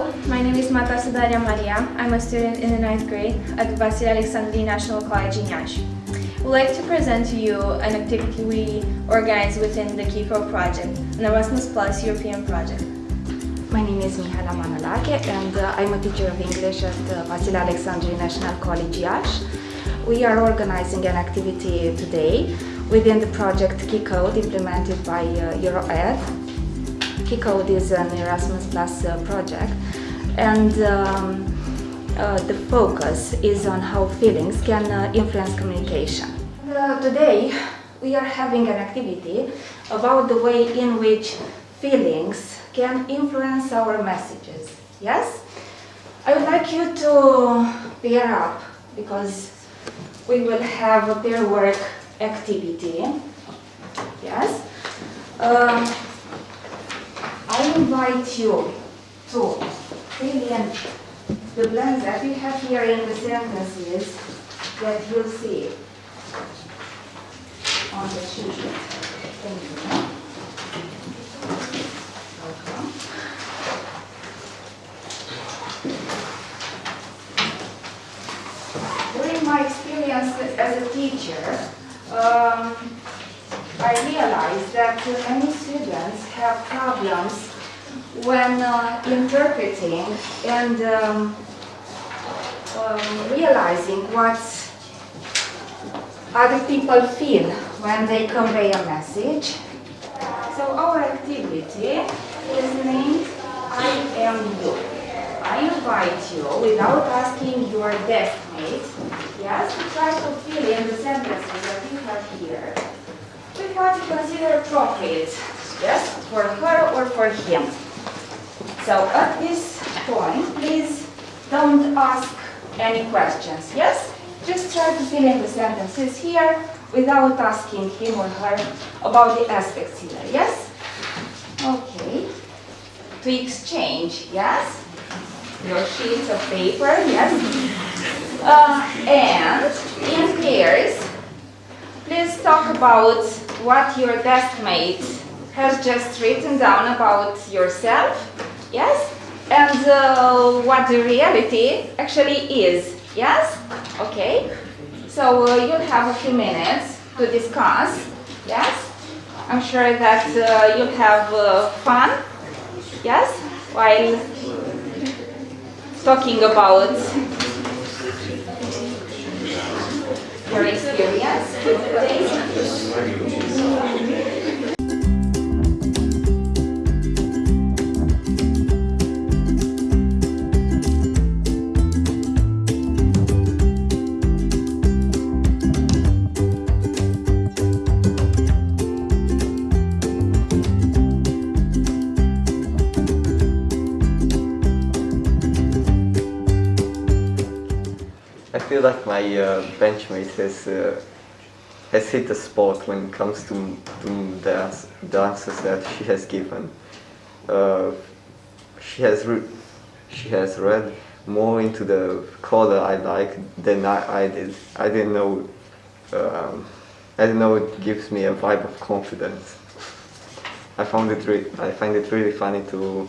My name is Matasa Daria Maria. I'm a student in the ninth grade at Vasile Alecsandri National College in Iași. We'd like to present to you an activity we organize within the KeyCode project, an Erasmus Plus European project. My name is Mihaela Manolache and uh, I'm a teacher of English at uh, Vasile Alecsandri National College Iași. We are organizing an activity today within the project KeyCode implemented by uh, EuroEd. KeyCode is an Erasmus Plus uh, project and um, uh, the focus is on how feelings can uh, influence communication. Uh, today we are having an activity about the way in which feelings can influence our messages. Yes? I would like you to pair up because we will have a pair work activity. Yes? I invite you to fill in the blanks that we have here in the sentences that you'll see on the sheet. Thank you. During my experience as a teacher, um, I realized that many students have problems when uh, interpreting and um, um, realizing what other people feel when they convey a message. So our activity is named I am you. I invite you, without asking your desk mate, yes, to try to fill in the sentences that you have here with what you consider appropriate, yes, for her or for him. So at this point, please don't ask any questions, yes? Just try to fill in the sentences here without asking him or her about the aspects here, yes? Okay. To exchange, yes? Your sheets of paper, yes? Uh, and in pairs, please talk about what your desk mate has just written down about yourself, yes? And uh, what the reality actually is, yes? Okay? So uh, you'll have a few minutes to discuss, yes? I'm sure that uh, you'll have uh, fun, yes? While talking about your experience I feel like my uh, benchmate has uh, has hit the spot when it comes to, to the, the answers that she has given. Uh, she has she has read more into the color I like than I, I did. I didn't know. Um, I didn't know it gives me a vibe of confidence. I found it I find it really funny to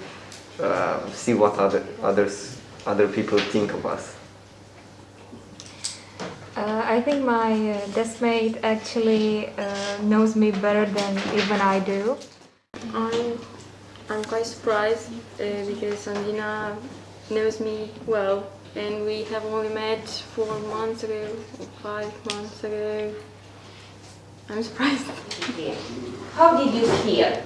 uh, see what other others other people think of us. I think my uh, deskmate actually uh, knows me better than even I do. I'm, I'm quite surprised uh, because Andina knows me well and we have only met four months ago, five months ago. I'm surprised. How did you hear?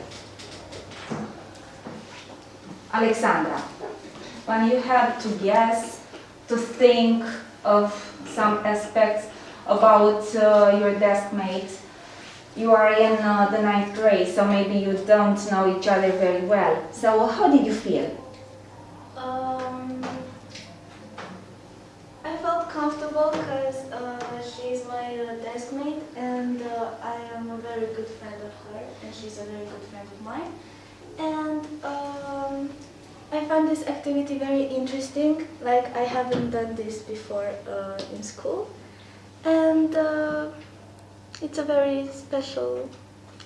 Alexandra, when you had to guess, to think of some aspects about uh, your desk mate, you are in uh, the ninth grade, so maybe you don't know each other very well. So how did you feel? Um, I felt comfortable because uh, she's my uh, desk mate and uh, I am a very good friend of her and she's a very good friend of mine. And um, I find this activity very interesting, like I haven't done this before uh, in school. And uh, it's a very special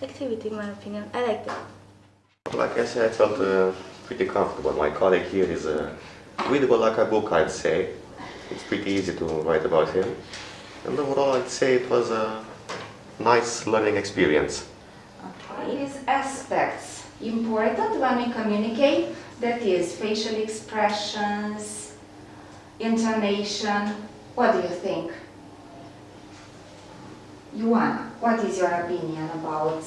activity in my opinion. I like it. Like I said, I felt uh, pretty comfortable. My colleague here is uh, readable like a book, I'd say. It's pretty easy to write about him. And overall, I'd say it was a nice learning experience. Okay. These aspects important when we communicate, that is facial expressions, intonation. What do you think? Yuana, what is your opinion about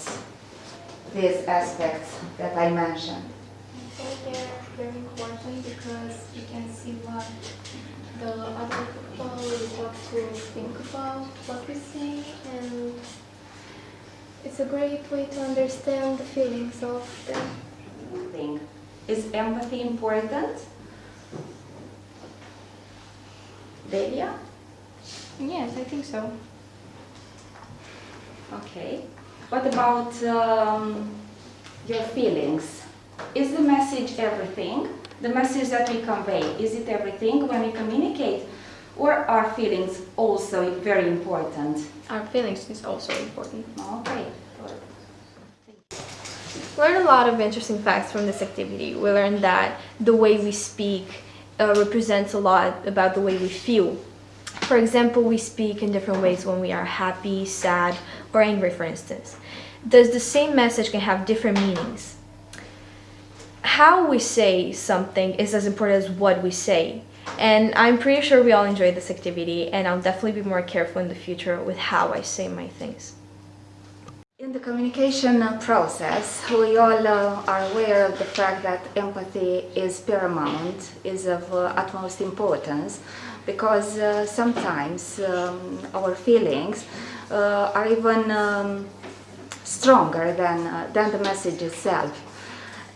these aspects that I mentioned? I think they're very important because you can see what the other people what to think about what we say and it's a great way to understand the feelings of them. Thing. Is empathy important? Delia? Yes, I think so. Okay. What about um, your feelings? Is the message everything? The message that we convey, is it everything when we communicate? Or are feelings also very important? Our feelings is also important. Okay. good. learned a lot of interesting facts from this activity. We learned that the way we speak uh, represents a lot about the way we feel. For example, we speak in different ways when we are happy, sad, or angry, for instance. Thus, the same message can have different meanings. How we say something is as important as what we say. And I'm pretty sure we all enjoyed this activity, and I'll definitely be more careful in the future with how I say my things. In the communication process, we all uh, are aware of the fact that empathy is paramount, is of uh, utmost importance, because uh, sometimes um, our feelings uh, are even um, stronger than, uh, than the message itself.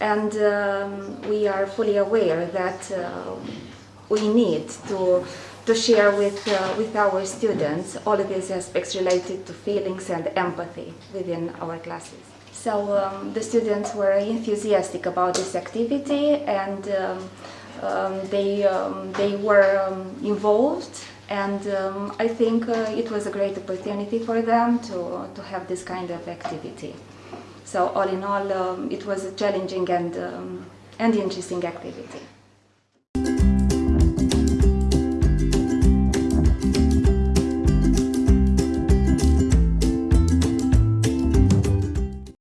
And um, we are fully aware that uh, we need to to share with, uh, with our students all of these aspects related to feelings and empathy within our classes. So um, the students were enthusiastic about this activity and um, um, they, um, they were um, involved and um, I think uh, it was a great opportunity for them to, to have this kind of activity. So all in all, it was a challenging and, and interesting activity.